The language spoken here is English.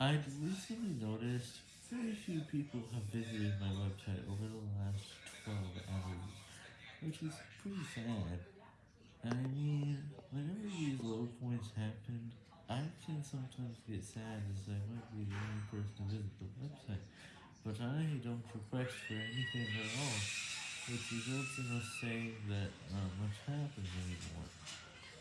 I've recently noticed very few people have visited my website over the last 12 hours, which is pretty sad. I mean, whenever these low points happen, I can sometimes get sad as I might be the only person to visit the website, but I don't request for anything at all, which results in us saying that not much happens.